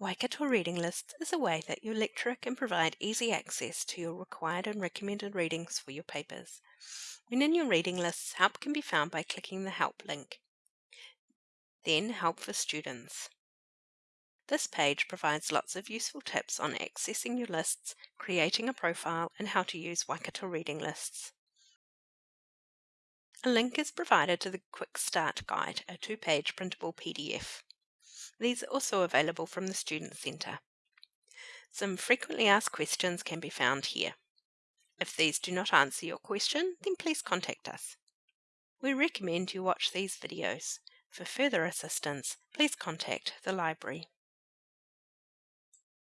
Waikato Reading List is a way that your lecturer can provide easy access to your required and recommended readings for your papers. When in your reading lists, help can be found by clicking the Help link. Then Help for Students. This page provides lots of useful tips on accessing your lists, creating a profile, and how to use Waikato Reading Lists. A link is provided to the Quick Start Guide, a two page printable PDF. These are also available from the Student Centre. Some frequently asked questions can be found here. If these do not answer your question, then please contact us. We recommend you watch these videos. For further assistance, please contact the library.